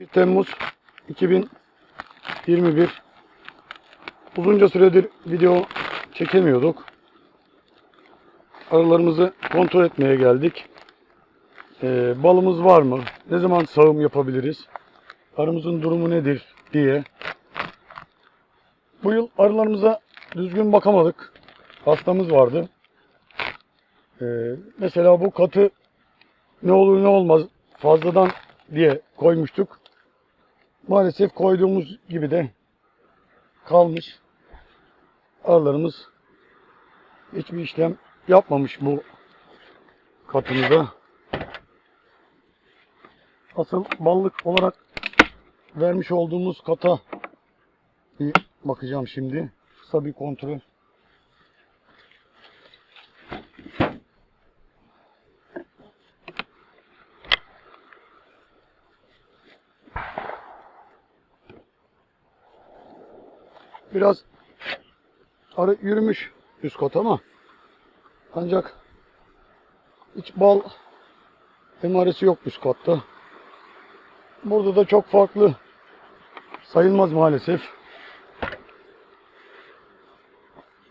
1 Temmuz 2021 Uzunca süredir video çekemiyorduk. Arılarımızı kontrol etmeye geldik. Ee, balımız var mı? Ne zaman sağım yapabiliriz? Arımızın durumu nedir diye. Bu yıl arılarımıza düzgün bakamadık. Hastamız vardı. Ee, mesela bu katı ne olur ne olmaz fazladan diye koymuştuk. Maalesef koyduğumuz gibi de kalmış. Arılarımız hiçbir işlem yapmamış bu katımıza. Asıl ballık olarak vermiş olduğumuz kata bir bakacağım şimdi. Kısa bir kontrol. Biraz arı yürümüş üst kat ama ancak hiç bal emaresi yok üst katta. Burada da çok farklı sayılmaz maalesef.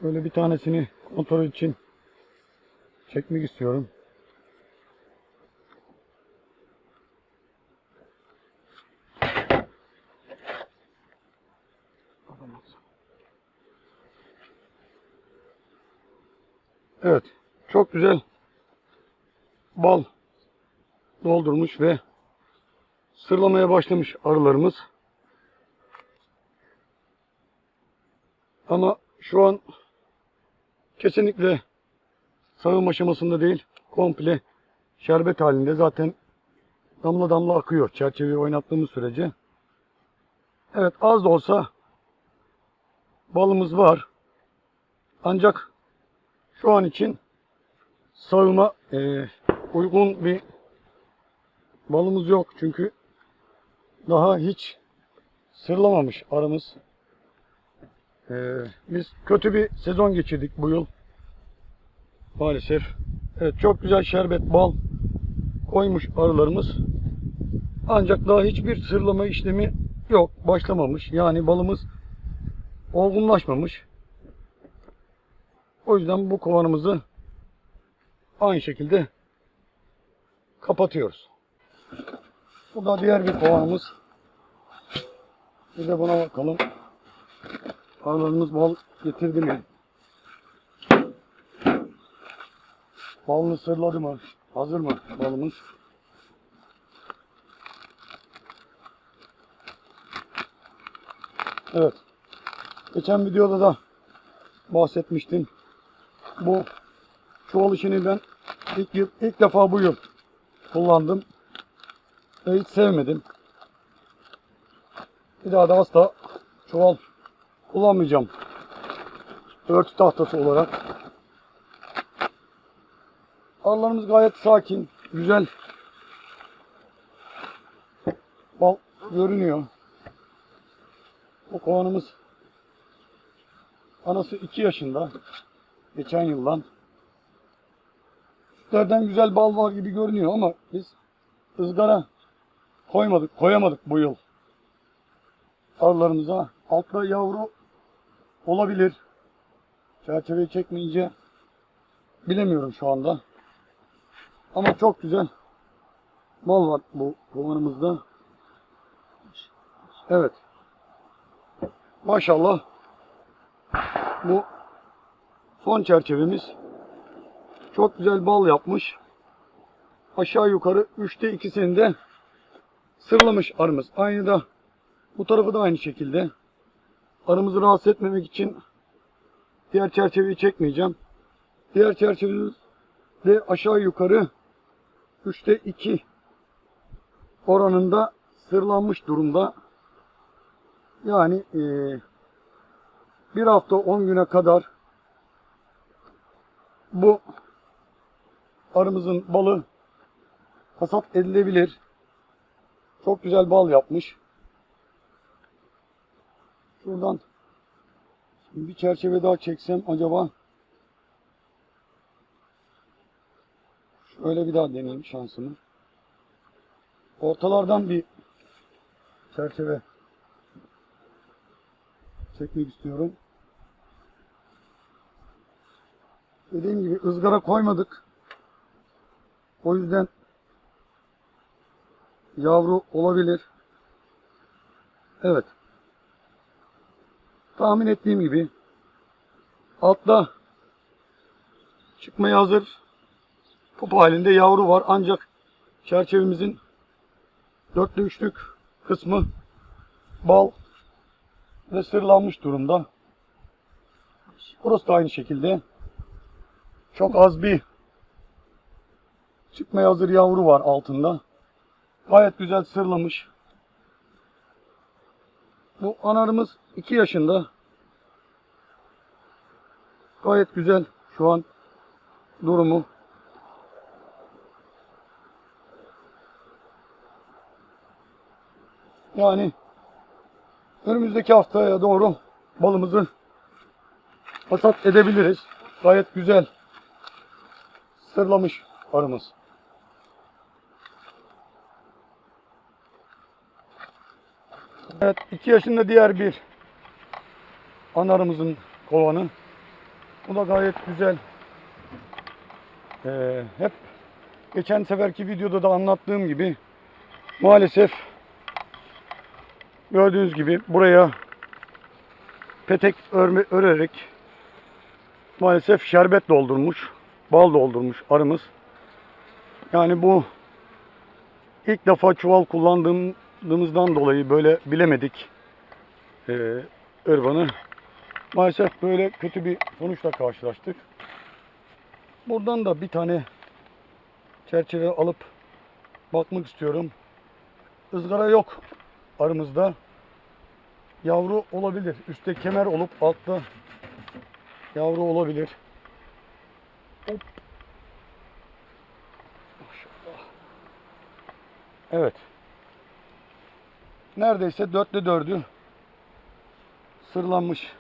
Şöyle bir tanesini kontrol için çekmek istiyorum. Evet. Çok güzel bal doldurmuş ve sırlamaya başlamış arılarımız. Ama şu an kesinlikle sağım aşamasında değil. Komple şerbet halinde. Zaten damla damla akıyor çerçeveyi oynattığımız sürece. Evet az da olsa balımız var. Ancak şu an için sağıma e, uygun bir balımız yok. Çünkü daha hiç sırlamamış arımız. E, biz kötü bir sezon geçirdik bu yıl. Maalesef. Evet çok güzel şerbet bal koymuş arılarımız. Ancak daha hiçbir sırlama işlemi yok. Başlamamış. Yani balımız olgunlaşmamış. O yüzden bu kovanımızı aynı şekilde kapatıyoruz. Bu da diğer bir kovanımız. Bir de buna bakalım. Arılarımız bal getirdi mi? Balını sırladı mı? Hazır mı balımız? Evet. Geçen videoda da bahsetmiştim. Bu çuval işini ben ilk, yıl, ilk defa bu yıl kullandım. Ve hiç sevmedim. Bir daha da asla çuval kullanmayacağım. Örtü tahtası olarak. Arılarımız gayet sakin, güzel. Bal görünüyor. Bu kovanımız anası 2 yaşında. Geçen yıldan. Sütlerden güzel bal var gibi görünüyor ama biz ızgara koymadık, koyamadık bu yıl. Arılarımıza. Altta yavru olabilir. Çerçeveyi çekmeyince bilemiyorum şu anda. Ama çok güzel mal var bu kovanımızda. Evet. Maşallah. Bu son çerçevemiz. Çok güzel bal yapmış. Aşağı yukarı 3'te 2'sini de sırlamış arımız. Aynı da bu tarafı da aynı şekilde. Arımızı rahatsız etmemek için diğer çerçeveyi çekmeyeceğim. Diğer çerçevemiz de aşağı yukarı 3'te 2 oranında sırlanmış durumda. Yani eee bir hafta 10 güne kadar bu arımızın balı hasat edilebilir. Çok güzel bal yapmış. Şuradan bir çerçeve daha çeksem acaba şöyle bir daha deneyeyim şansımı. Ortalardan bir çerçeve çekmek istiyorum. Dediğim gibi ızgara koymadık. O yüzden yavru olabilir. Evet. Tahmin ettiğim gibi altta çıkmaya hazır pup halinde yavru var. Ancak çerçevemizin dörtlü üçlük kısmı bal ve sırlanmış durumda. Burası da aynı şekilde. Çok az bir çıkmaya hazır yavru var altında. Gayet güzel sırlamış. Bu anarımız 2 yaşında. Gayet güzel şu an durumu. Yani önümüzdeki haftaya doğru balımızı hasat edebiliriz. Gayet güzel sırlamış arımız. Evet 2 yaşında diğer bir anarımızın kovanı. Bu da gayet güzel. Ee, hep geçen seferki videoda da anlattığım gibi maalesef gördüğünüz gibi buraya petek örme, örerek maalesef şerbet doldurmuş, bal doldurmuş arımız. Yani bu ilk defa çuval kullandığımızdan dolayı böyle bilemedik ırvanı. Maalesef böyle kötü bir sonuçla karşılaştık. Buradan da bir tane çerçeve alıp bakmak istiyorum. Izgara yok arımızda. Yavru olabilir. Üstte kemer olup altta yavru olabilir. Hop. Maşallah. Evet. Neredeyse dörtte dördü sırlanmış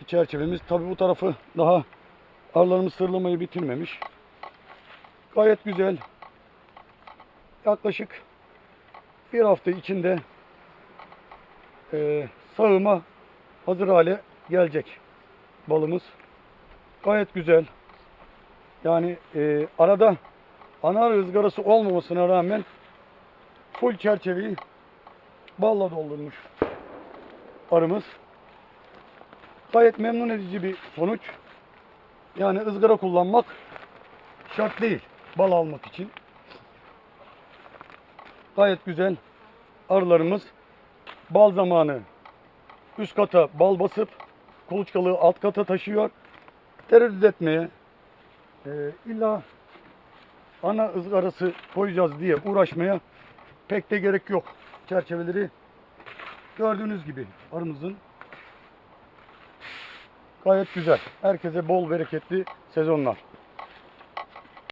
bir çerçevemiz. Tabi bu tarafı daha arılarımız sırlamayı bitirmemiş. Gayet güzel. Yaklaşık bir hafta içinde e, sağıma hazır hale gelecek balımız. Gayet güzel. Yani e, arada anar ızgarası olmamasına rağmen full çerçeveyi balla doldurmuş arımız. Gayet memnun edici bir sonuç. Yani ızgara kullanmak şart değil bal almak için. Gayet güzel arılarımız bal zamanı üst kata bal basıp kuluçkalığı alt kata taşıyor. Tereddüt etmeye e, illa ana ızgarası koyacağız diye uğraşmaya pek de gerek yok. Çerçeveleri gördüğünüz gibi arımızın gayet güzel. Herkese bol bereketli sezonlar.